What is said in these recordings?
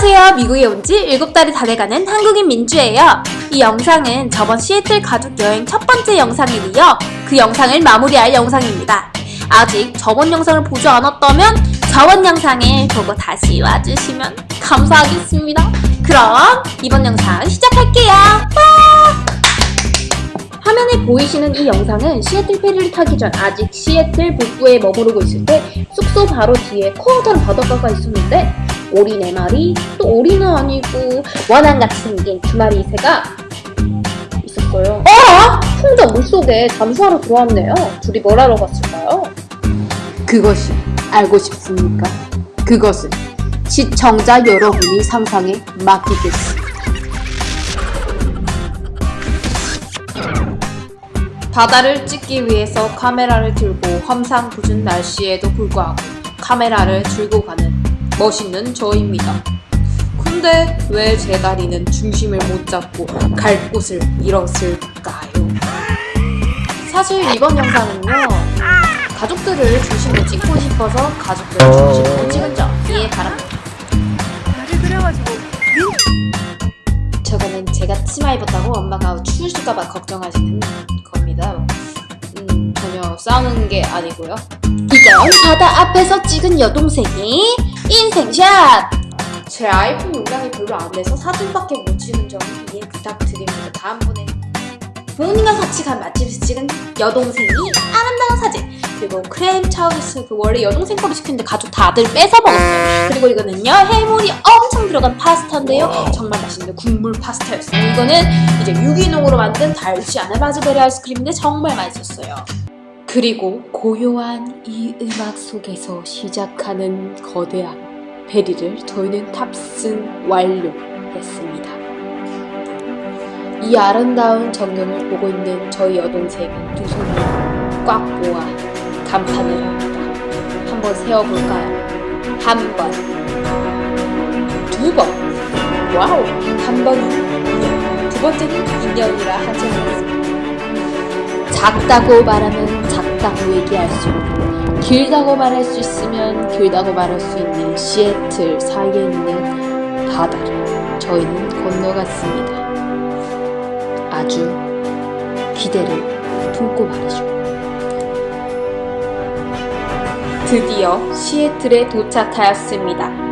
안녕하세요. 미국에 온 지 7달이 다 돼가는 한국인 민주예요. 이 영상은 저번 시애틀 가족 여행 첫 번째 영상에 이어 그 영상을 마무리할 영상입니다. 아직 저번 영상을 보지 않았다면 저번 영상을 보고 다시 와주시면 감사하겠습니다. 그럼 이번 영상 시작할게요. 와! 화면에 보이시는 이 영상은 시애틀 페리를 타기 전 아직 시애틀 북부에 머무르고 있을 때 숙소 바로 뒤에 코어던 바닷가가 있었는데 오리 네 마리 또 오리는 아니고 원앙같이 생긴 두 마리 새가 있었어요. 아! 혼자 물속에 잠수하러 들어왔네요. 둘이 뭘 하러 갔을까요? 그것이 알고 싶습니까? 그것은 시청자 여러분이 상상에 맡기겠습니다. 바다를 찍기 위해서 카메라를 들고 험상궂은 날씨에도 불구하고 카메라를 들고 가는 멋있는 저입니다. 근데 왜 제 다리는 중심을 못 잡고 갈 곳을 잃었을까요? 사실 이번 영상은요 가족들을 중심으로 찍고 싶어서 가족들을 중심으로 찍은 점 이해 바랍니다. 다리 그래가지고 저거는 제가 치마 입었다고 엄마가 추우실까봐 걱정하시는 겁니다. 싸우는 게 아니고요. 이건 바다 앞에서 찍은 여동생이 인생샷! 제 아이폰 용량이 별로 안 돼서 사진밖에 못 찍은 점 이해 부탁드립니다. 다음번에 부모님과 같이 간 맛집에서 찍은 여동생이 아름다운 사진 그리고 크렘 차우스 그 원래 여동생 거로 시켰는데 가족 다들 뺏어 먹었어요 그리고 이거는요 해물이 엄청 들어간 파스타인데요 정말 맛있는 국물 파스타였어요 이거는 이제 유기농으로 만든 달지 않은 라즈베리 아이스크림인데 정말 맛있었어요 그리고 고요한 이 음악 속에서 시작하는 거대한 베리를 저희는 탑승 완료했습니다. 이 아름다운 전경을 보고 있는 저희 여동생은 두 손을 꽉 모아 감탄을 합니다. 한번 세어볼까요? 한 번, 두 번, 와우, 한 2년, 두 번째는 2년이라 하지 않았습니다. 작다고 말하면 작다고 얘기할 수 있고 길다고 말할 수 있으면 길다고 말할 수 있는 시애틀 사이에 있는 바다를 저희는 건너갔습니다. 아주 기대를 품고 말이죠. 드디어 시애틀에 도착하였습니다.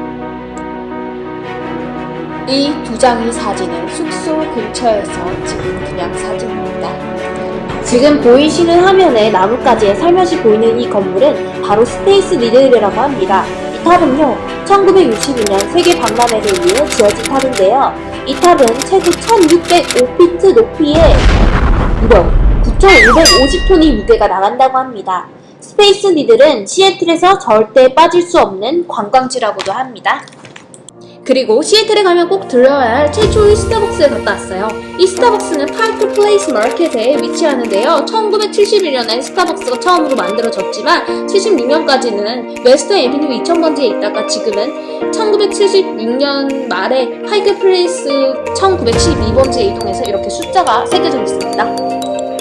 이 두 장의 사진은 숙소 근처에서 찍은 그냥 사진입니다. 지금 보이시는 화면에 나뭇가지에 살며시 보이는 이 건물은 바로 스페이스 니들이라고 합니다. 이 탑은요, 1962년 세계 박람회를 위해 지어진 탑인데요. 이 탑은 최고 1605피트 높이에 무려 9,550톤의 무게가 나간다고 합니다. 스페이스 니들은 시애틀에서 절대 빠질 수 없는 관광지라고도 합니다. 그리고 시애틀에 가면 꼭 들려야 할 최초의 스타벅스에 갔다 왔어요. 이 스타벅스는 파이크 플레이스 마켓에 위치하는데요. 1971년에 스타벅스가 처음으로 만들어졌지만 76년까지는 웨스트 에비뉴 2000번지에 있다가 지금은 1976년 말에 파이크 플레이스 1972번지에 이동해서 이렇게 숫자가 새겨져 있습니다.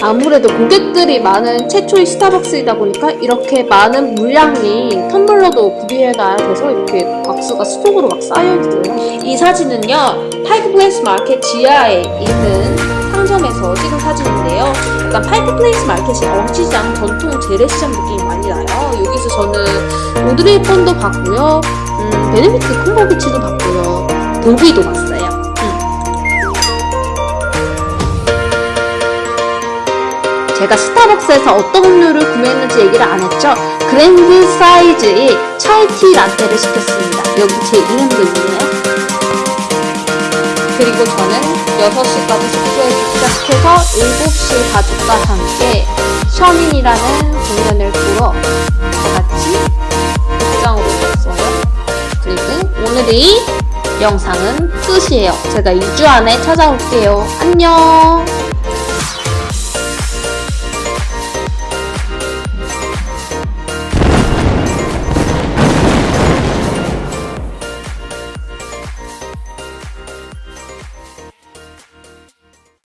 아무래도 고객들이 많은 최초의 스타벅스이다 보니까 이렇게 많은 물량의 텀블러도 구비해놔야 돼서 이렇게 박스가 수속으로 막 쌓여있어요. 이 사진은요, 파이크 플레이스 마켓 지하에 있는 상점에서 찍은 사진인데요. 약간 파이크 플레이스 마켓이 어시장 전통 재래시장 느낌이 많이 나요. 여기서 저는 오드리 헵번도 봤고요. 음, 베네딕트 컴버배치도 봤고요. 도비도 봤어요. 제가 스타벅스에서 어떤 음료를 구매했는지 얘기를 안 했죠? 그랜드 사이즈의 차이티 라떼를 시켰습니다. 여기 제 이름도 있네요. 그리고 저는 6시까지 숙소에 도착해서 7시 가족과 함께 셔민이라는 공연을 보러 다같이 극장으로 갔어요. 그리고 오늘의 영상은 끝이에요. 제가 2주 안에 찾아올게요. 안녕!